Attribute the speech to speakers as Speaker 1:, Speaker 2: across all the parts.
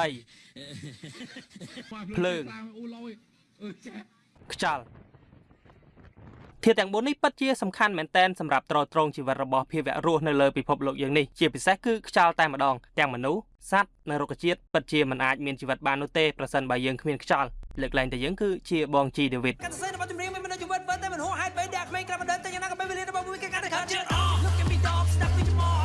Speaker 1: ដីភ្លើង
Speaker 2: អូឡយអឺចា
Speaker 1: ខ្យល់ធាតុទាំង4នេះពិតជាសំខាន់មែនទែនសម្រាប់ទ្រទ្រង់ជីវិតរបស់ភាវៈរស់នៅលើពិភពលោកយើងនេះជាពិសេសគឺខ្យល់តែម្ដងទាំងមនុស្សសត្វនិងរុក្ខជាតិពិតជាមិនអាចមានជីវិតបាននោះទេប្រសិនបើយើងគ្មានខ្យល់លើកលែងតែយើងគឺជាបងជីដេវីត
Speaker 3: កាត់សរសេររបស់ចម្រៀងមានមនុស្សជីវិតវិតតែមិនហួសហេតុពេលដែលក្មេងក្រាបដើមតែយ៉ាងណាក៏ពេលវេលារបស់មួយគេកាន់តែខាត់ជឿអ Look at me dog stop with more អាយអាយសុភី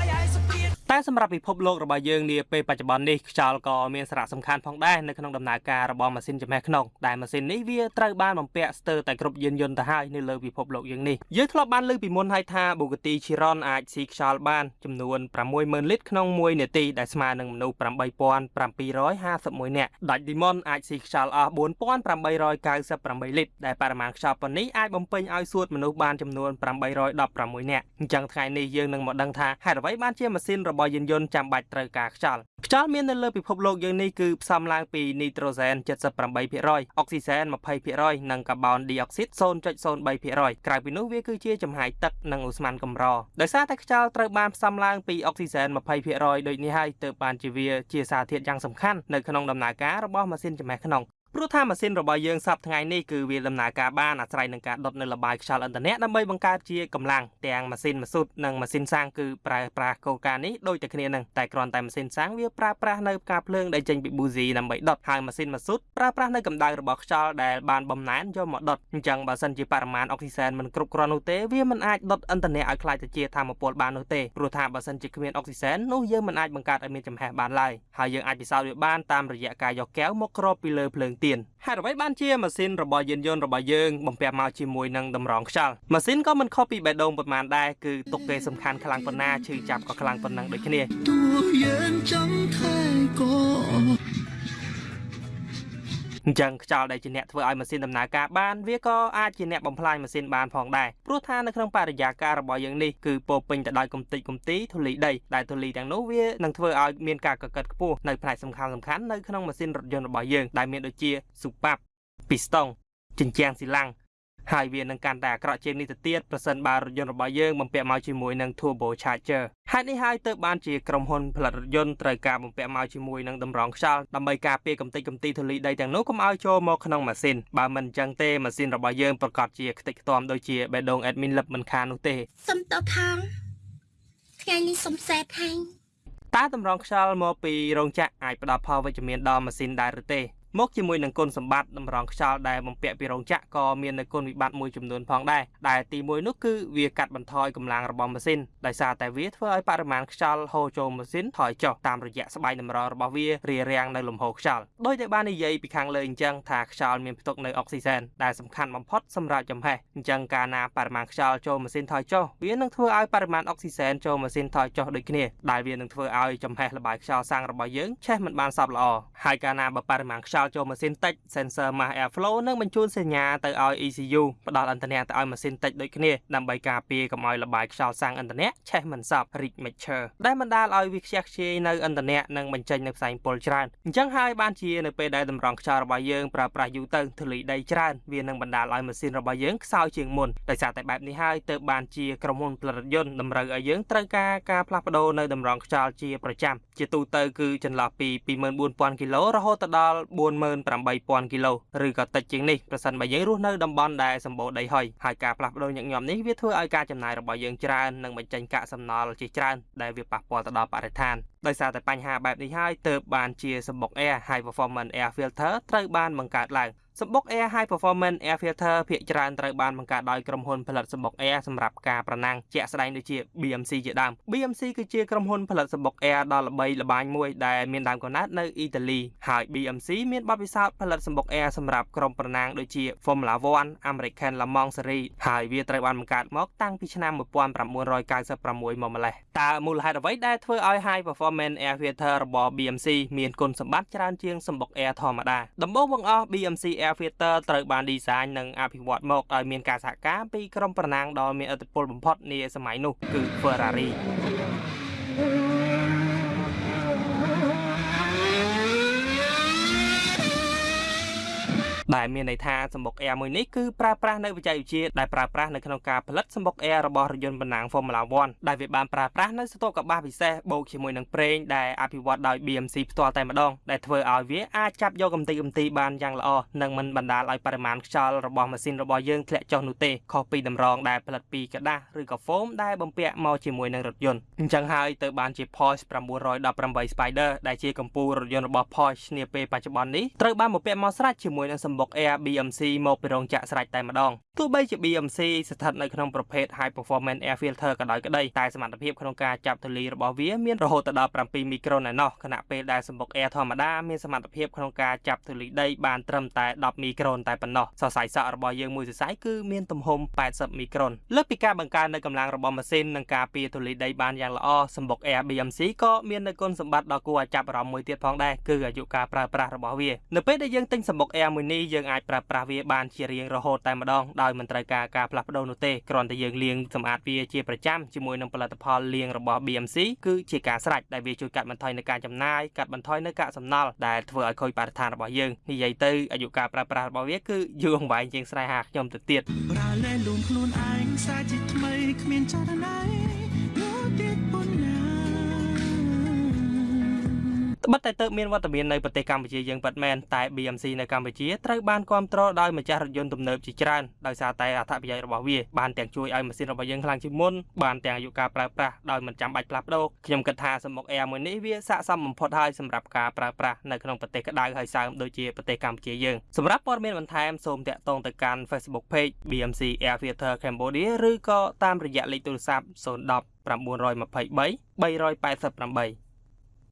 Speaker 1: តែសម្រាប់ពិភពលោករបស់យើងនាពេលបច្ចុប្បន្ននេះខ្យល់ក៏មានសារៈសំខាន់ផងដែរនៅក្នុងដំណើរការរបស់ម៉ាស៊ីនចំហេះក្នុងដែលម៉ាស៊ីននេះវាត្រូវបានបំពាក់ស្ទើរតែគ្រប់យានយន្តទៅហើយនៅលើពិភពលោកយើងនេះយើងធ្លាប់បានលើកពីមុនហើយថា Bugatti Chiron អាចស៊ីខ្យល់បានចំនួន60000លីត្រក្នុង1នាទីដែលស្មើនឹងមនុស្ស8751នាក់ដាច់ Demon អាចស៊ីខ្យល់អស់4898លីត្រដែលបរិមាណខ្យល់ប៉ុណ្នេះអាចបំពេញឲ្យសួតមនុស្សបានចំនួន816នាក់អញ្ចឹងថ្ងៃនេះយើងនឹងមកដឹងថាហេតុអ្វីបានជាម៉ាស៊ីនរបស់យានយន្តចាំបាច់ត្រូវការខ្យល់ខ្យល់មាននៅលើពិភពលោកយើងនេះគឺផ្សំឡើងពីនីត្រូសែន78%អុកស៊ីសែន20%និងកាបូនឌីអុកស៊ីត0.03%ក្រៅពីនោះវាគឺជាចំហាយទឹកនិងឧស្ម័នកម្រដោយសារតែខ្យល់ត្រូវបានផ្សំឡើងពីអុកស៊ីសែន20%ដូចនេះហើយទើបបានជាវាជាសារធាតុយ៉ាងសំខាន់នៅក្នុងដំណើរការរបស់ម៉ាស៊ីនចំហេះក្នុង ព្រោះថាម៉ាស៊ីនរបស់យើងសប្តាហ៍ថ្ងៃនេះគឺវាដំណើរការបានអាស្រ័យនឹងការដុតនៅលបាយខ្យល់ឥន្ធនៈដើម្បីបង្កើតជាកម្លាំងទាំងម៉ាស៊ីនម៉ាស៊ូតនិងម៉ាស៊ីនសាំងគឺប្រើប្រាស់គោលការណ៍នេះដូចតែគ្នានឹងតែគ្រាន់តែម៉ាស៊ីនសាំងវាប្រើប្រាស់នៅផ្កាភ្លើងដែលចេញពីប៊ូស៊ីដើម្បីដុតហើយម៉ាស៊ីនម៉ាស៊ូតប្រើប្រាស់នៅកម្ដៅរបស់ខ្យល់ដែលបានបំណែនយកមកដុតអញ្ចឹងបើសិនជាបរិមាណអុកស៊ីសែនមិនគ្រប់គ្រាន់នោះទេវាមិនអាចដុតឥន្ធនៈឲ្យក្លាយទៅជាថាមពលបាននោះទេព្រោះថាបើសិនជាគ្មានអុកស៊ីសែននោះយើងមិនអាចបង្កើតឲ្យមានចំហេះបានឡើយហើយយើងអាចពិសោធន៍វាបានតាមរយៈការយកកែវមកគ្របពីលើភ្លើងទៀនហេតុអ្វីបានជាម៉ាស៊ីនរបស់យានយន្តរបស់យើងបំពាក់មកជាមួយនឹងតម្រងខ្យល់ម៉ាស៊ីនក៏មិនខុសពីបេះដូងប៉ុន្មានដែរគឺទុកពេលសំខាន់ខ្លាំងប៉ុណ្ណាឈឺចាប់ក៏ខ្លាំងប៉ុណ្ណឹងដូចគ្នា
Speaker 4: តួយើងចង់ថែ
Speaker 1: អញ្ចឹងខ្យល់ដែលជាអ្នកធ្វើឲ្យម៉ាស៊ីនដំណើរការបានវាក៏អាចជាអ្នកបំផ្លាញម៉ាស៊ីនបានផងដែរព្រោះថានៅក្នុងបរិយាកាសរបស់យើងនេះគឺពោរពេញទៅដោយកំទេចកំទីធូលីដីដែលធូលីទាំងនោះវានឹងធ្វើឲ្យមានការកកិតខ្ពស់នៅផ្នែកសំខាន់សំខាន់នៅក្នុងម៉ាស៊ីនរថយន្តរបស់យើងដែលមានដូចជាស៊ូប៉ាប់ពីស្តុងជញ្ជាំងស៊ីឡាំង ហើយវានឹងកាន់តែអាក្រក់ជាងនេះទៅទៀតប្រសិនបើរថយន្តរបស់យើងបំពាក់មកជាមួយនឹង turbo charger ហេតុនេះហើយទើបបានជាក្រុមហ៊ុនផលិតរថយន្តត្រូវការបំពាក់មកជាមួយនឹងតម្រងខ្យល់ដើម្បីការពារកំទេចកំទីធូលីដីទាំងនោះកុំឲ្យចូលមកក្នុងម៉ាស៊ីនបើមិនអញ្ចឹងទេម៉ាស៊ីនរបស់យើងប្រកាសជាខ្ទេចខ្ទាំដូចជាបេះដូង admin លឹបមិនខាននោះទេ
Speaker 5: សុំតបផងថ្ងៃនេះសុំសេតហើយ
Speaker 1: តើតម្រងខ្យល់មកពីរោងចក្រអាចផ្ដល់ផលវិជ្ជមានដល់ម៉ាស៊ីនដែរឬទេ មកជាមួយនឹងគុណសម្បត្តិតម្រងខ្យល់ដែលបំពាក់ពីរោងចក្រក៏មាននៅគុណវិបត្តិមួយចំនួនផងដែរដែលទីមួយនោះគឺវាកាត់បន្ថយកម្លាំងរបស់ម៉ាស៊ីនដោយសារតែវាធ្វើឲ្យបរិមាណខ្យល់ហូរចូលម៉ាស៊ីនថយចុះតាមរយៈស្បែកតម្រងរបស់វារារាំងនៅលំហូរខ្យល់ដោយតែបាននិយាយពីខាងលើអញ្ចឹងថាខ្យល់មានផ្ទុកនៅអុកស៊ីសែនដែលសំខាន់បំផុតសម្រាប់ចំហេះអញ្ចឹងកាលណាបរិមាណខ្យល់ចូលម៉ាស៊ីនថយចុះវានឹងធ្វើឲ្យបរិមាណអុកស៊ីសែនចូលម៉ាស៊ីនថយចុះដូចគ្នាដែលវានឹងធ្វើឲ្យចំហេះល្បាយខ្យល់សាំងរបស់យើងឆេះមិនបានសព្វល្អហើយកាលណាបើបរិមាណខ្យល់ចូលម៉ាស៊ីនតិច sensor mass airflow នឹងបញ្ជូនសញ្ញាទៅឲ្យ ECU ផ្ដល់ឥន្ធនៈទៅឲ្យម៉ាស៊ីនតិចដូចគ្នាដើម្បីការពារកុំឲ្យល្បាយខ្យល់សាំងឥន្ធនៈឆេះមិនសព្វ rich mixture ដែលបណ្ដាលឲ្យវាខ្ជះខ្ជាយនៅឥន្ធនៈនិងបញ្ចេញនៅផ្សែងពុលច្រើនអញ្ចឹងហើយបានជានៅពេលដែលតម្រង់ខ្យល់របស់យើងប្រើប្រាស់យូរទៅធូលីដីច្រើនវានឹងបណ្ដាលឲ្យម៉ាស៊ីនរបស់យើងខ្សោយជាងមុនដោយសារតែបែបនេះហើយទើបបានជាក្រុមហ៊ុនផលិតរថយន្តតម្រូវឲ្យយើងត្រូវការការផ្លាស់ប្ដូរនៅតម្រង់ខ្យល់ជាប្រចាំជាទូទៅគឺចន្លោះពី24000គីឡូរហូតទៅដល់48000គីឡូឬក៏តិចជាងនេះប្រសិនបើយើងរស់នៅតំបន់ដែលសម្បូរដីហុយហើយការផ្លាស់ប្ដូរញឹកញាប់នេះវាធ្វើឲ្យការចំណាយរបស់យើងច្រើននិងបញ្ចេញកាកសំណល់ជាច្រើនដែលវាប៉ះពាល់ទៅដល់បរិស្ថានដោយសារតែបញ្ហាបែបនេះហើយទើបបានជាសម្បុក Air High Performance Air Filter ត្រូវបានបង្កើតឡើងសម្បុក Air High Performance Air Filter ភាគច្រើនត្រូវបានបង្កើតដោយក្រុមហ៊ុនផលិតសម្បុក Air សម្រាប់ការប្រណាំងជាក់ស្ដែងដូចជា BMC ជាដើម BMC គឺជាក្រុមហ៊ុនផលិតសម្បុក Air ដ៏ល្បីល្បាញមួយដែលមានដើមកំណើតនៅអ៊ីតាលីហើយ BMC មានបទពិសោធន៍ផលិតសម្បុក Air សម្រាប់ក្រុមប្រណាំងដូចជា Formula 1 American Le Mans Series ហើយវាត្រូវបានបង្កើតមកតាំងពីឆ្នាំ1996មកម្លេះតើមូលហេតុអ្វីដែលធ្វើឲ្យ High Performance Air Filter របស់ BMC មានគុណសម្បត្តិច្រើនជាងសម្បុក Air ធម្មតាដំបូងបង្អស់ BMC Air Filter ត្រូវបាន design និងអភិវឌ្ឍមកដោយមានការសហការពីក្រុមប្រណាំងដ៏មានឥទ្ធិពលបំផុតនាសម័យនោះគឺ Ferrari ដែលមានន័យថាសម្បុក Air មួយនេះគឺប្រើប្រាស់នៅបច្ចេកវិទ្យាដែលប្រើប្រាស់នៅក្នុងការផលិតសម្បុក Air របស់រថយន្តបណ្ណាំង Formula 1ដែលវាបានប្រើប្រាស់នៅស្ទប់កបាសពិសេសបូកជាមួយនឹងប្រេងដែលអភិវឌ្ឍដោយ BMC ផ្ទាល់តែម្ដងដែលធ្វើឲ្យវាអាចចាប់យកកម្ទេចកម្ទីបានយ៉ាងល្អនិងមិនបណ្ដាលឲ្យបរិមាណខ្យល់របស់ម៉ាស៊ីនរបស់យើងធ្លាក់ចុះនោះទេខុសពីតម្រងដែលផលិតពីกระดาษឬក៏ foam ដែលបំពាក់មកជាមួយនឹងរថយន្តអញ្ចឹងហើយទៅបានជា Porsche 918 Spider ដែលជាកម្ពុជារថយន្តរបស់ Porsche នាពេលបច្ចុប្បន្ននេះត្រូវបានបំពាក់មកស្រេចជាមួយនឹងសម្បុ ក Air BMC មកពីរោងចក្រស្រេចតែម្ដងទោះបីជា BMC ស្ថិតនៅក្នុងប្រភេទ High Performance Air Filter ក៏ដោយក្តីតែសមត្ថភាពក្នុងការចាប់ធូលីរបស់វាមានរហូតដល់7មីក្រូនឯណោះខណៈពេលដែលសម្បុក Air ធម្មតាមានសមត្ថភាពក្នុងការចាប់ធូលីដីបានត្រឹមតែ10មីក្រូនតែប៉ុណ្ណោះសរសៃសក់របស់យើងមួយសរសៃគឺមានទំហំ80មីក្រូនលើសពីការបង្កើននៅកម្លាំងរបស់ម៉ាស៊ីននិងការពារធូលីដីបានយ៉ាងល្អសម្បុក Air BMC ក៏មាននៅគុណសម្បត្តិដ៏គួរឲ្យចាប់អារម្មណ៍មួយទៀតផងដែរគឺអាយុកាលប្រើប្រាស់របស់វានៅពេលដែលយើងទិញសម្បុក Air មួយនេះយើងអាចប្រើប្រាស់វាបានជារៀងរហូតតែម្ដងដោយមិនត្រូវការការផ្លាស់ប្ដូរនោះទេគ្រាន់តែយើងលាងសម្អាតវាជាប្រចាំជាមួយនឹងផលិតផលលាងរបស់ BMC គឺជាការស្រេចដែលវាជួយកាត់បន្ថយនៅការចំណាយកាត់បន្ថយនៅកាកសំណល់ដែលធ្វើឲ្យខូចបរិស្ថានរបស់យើងនិយាយទៅអាយុកាលប្រើប្រាស់របស់វាគឺយូរអង្វែងជាងស្នេហាខ្ញុំទៅទៀត
Speaker 4: ប្រើលែលួងខ្លួនឯងសាជាថ្មីគ្មានចរណៃនោះទៀត
Speaker 1: ត្បិតតែទៅមានវត្តមាននៅប្រទេសកម្ពុជាយើងពិតមែនតែ BMC នៅកម្ពុជាត្រូវបានគ្រប់គ្រងដោយម្ចាស់រថយន្តទំនើបជាច្រើនដោយសារតែអត្ថប្រយោជន៍របស់វាបានទាំងជួយឲ្យម៉ាស៊ីនរបស់យើងខ្លាំងជាងមុនបានទាំងអាយុកាលប្រើប្រាស់ដោយមិនចាំបាច់ផ្លាស់ប្ដូរខ្ញុំគិតថាសម្បុក Air មួយនេះវាស័ក្តិសមបំផុតហើយសម្រាប់ការប្រើប្រាស់នៅក្នុងប្រទេសក្តៅហើយសើមដូចជាប្រទេសកម្ពុជាយើងសម្រាប់ព័ត៌មានបន្ថែមសូមតាក់ទងទៅកាន់ Facebook Page BMC Air Filter Cambodia ឬក៏តាមរយៈលេខទូរស័ព្ទ010 923 388